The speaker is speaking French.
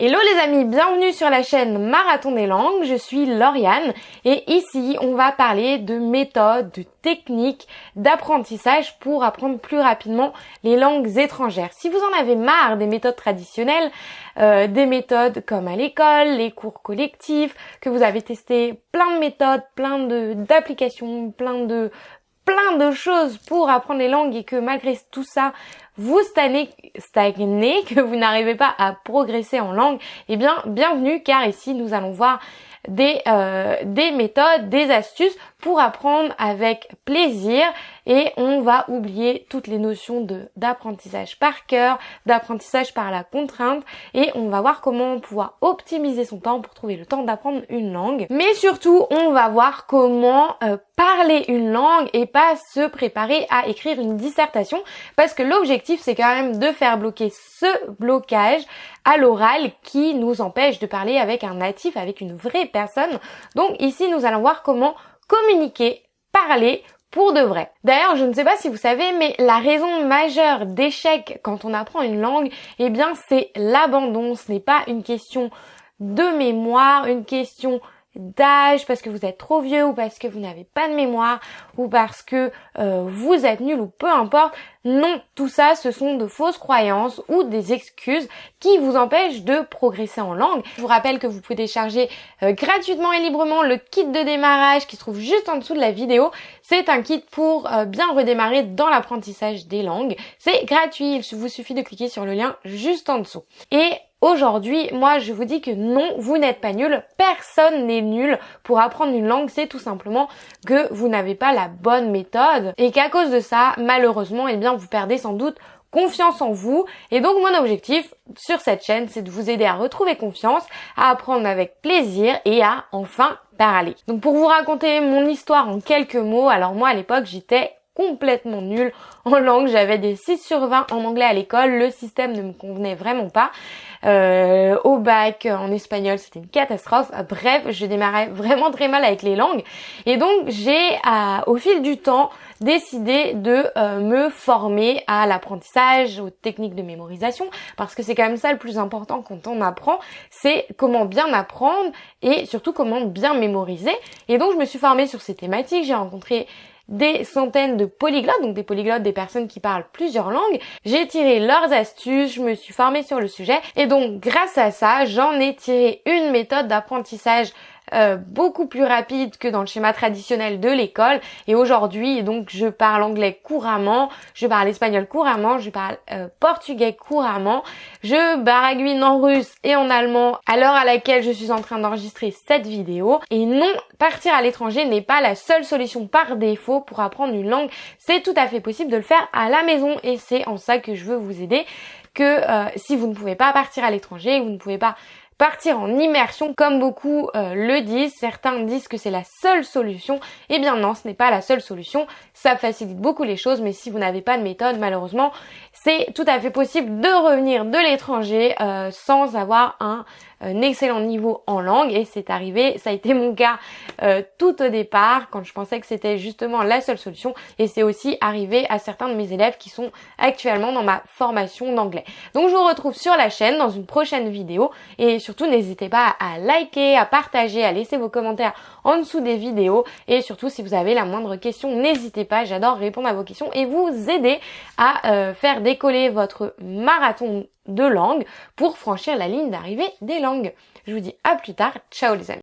Hello les amis, bienvenue sur la chaîne Marathon des langues, je suis Lauriane et ici on va parler de méthodes, de techniques d'apprentissage pour apprendre plus rapidement les langues étrangères. Si vous en avez marre des méthodes traditionnelles, euh, des méthodes comme à l'école, les cours collectifs, que vous avez testé plein de méthodes, plein d'applications, plein de plein de choses pour apprendre les langues et que malgré tout ça, vous stagnez, que vous n'arrivez pas à progresser en langue, eh bien, bienvenue car ici nous allons voir des, euh, des méthodes, des astuces pour apprendre avec plaisir et on va oublier toutes les notions d'apprentissage par cœur, d'apprentissage par la contrainte et on va voir comment pouvoir optimiser son temps pour trouver le temps d'apprendre une langue. Mais surtout, on va voir comment euh, parler une langue et pas se préparer à écrire une dissertation parce que l'objectif c'est quand même de faire bloquer ce blocage à l'oral qui nous empêche de parler avec un natif, avec une vraie personne. Donc ici nous allons voir comment communiquer, parler pour de vrai. D'ailleurs, je ne sais pas si vous savez, mais la raison majeure d'échec quand on apprend une langue, eh bien, c'est l'abandon. Ce n'est pas une question de mémoire, une question d'âge, parce que vous êtes trop vieux ou parce que vous n'avez pas de mémoire ou parce que euh, vous êtes nul ou peu importe. Non, tout ça ce sont de fausses croyances ou des excuses qui vous empêchent de progresser en langue. Je vous rappelle que vous pouvez télécharger euh, gratuitement et librement le kit de démarrage qui se trouve juste en dessous de la vidéo. C'est un kit pour euh, bien redémarrer dans l'apprentissage des langues. C'est gratuit, il vous suffit de cliquer sur le lien juste en dessous. Et Aujourd'hui, moi je vous dis que non, vous n'êtes pas nul, personne n'est nul pour apprendre une langue, c'est tout simplement que vous n'avez pas la bonne méthode et qu'à cause de ça, malheureusement, eh bien vous perdez sans doute confiance en vous. Et donc mon objectif sur cette chaîne, c'est de vous aider à retrouver confiance, à apprendre avec plaisir et à enfin parler. Donc pour vous raconter mon histoire en quelques mots, alors moi à l'époque j'étais complètement nulle en langue, j'avais des 6 sur 20 en anglais à l'école, le système ne me convenait vraiment pas. Euh, au bac en espagnol, c'était une catastrophe. Bref, je démarrais vraiment très mal avec les langues. Et donc, j'ai, au fil du temps, décidé de euh, me former à l'apprentissage, aux techniques de mémorisation, parce que c'est quand même ça le plus important quand on apprend, c'est comment bien apprendre et surtout comment bien mémoriser. Et donc, je me suis formée sur ces thématiques, j'ai rencontré des centaines de polyglottes, donc des polyglottes, des personnes qui parlent plusieurs langues. J'ai tiré leurs astuces, je me suis formée sur le sujet et donc grâce à ça, j'en ai tiré une méthode d'apprentissage euh, beaucoup plus rapide que dans le schéma traditionnel de l'école. Et aujourd'hui, donc, je parle anglais couramment, je parle espagnol couramment, je parle euh, portugais couramment, je baragouine en russe et en allemand à l'heure à laquelle je suis en train d'enregistrer cette vidéo. Et non, partir à l'étranger n'est pas la seule solution par défaut pour apprendre une langue. C'est tout à fait possible de le faire à la maison et c'est en ça que je veux vous aider que euh, si vous ne pouvez pas partir à l'étranger, vous ne pouvez pas partir en immersion comme beaucoup euh, le disent. Certains disent que c'est la seule solution. Eh bien non, ce n'est pas la seule solution. Ça facilite beaucoup les choses, mais si vous n'avez pas de méthode, malheureusement, c'est tout à fait possible de revenir de l'étranger euh, sans avoir un, excellent niveau en langue et c'est arrivé, ça a été mon cas euh, tout au départ quand je pensais que c'était justement la seule solution et c'est aussi arrivé à certains de mes élèves qui sont actuellement dans ma formation d'anglais. Donc je vous retrouve sur la chaîne dans une prochaine vidéo et surtout n'hésitez pas à liker, à partager, à laisser vos commentaires en dessous des vidéos et surtout si vous avez la moindre question n'hésitez pas, j'adore répondre à vos questions et vous aider à euh, faire décoller votre marathon de langue pour franchir la ligne d'arrivée des langues. Je vous dis à plus tard, ciao les amis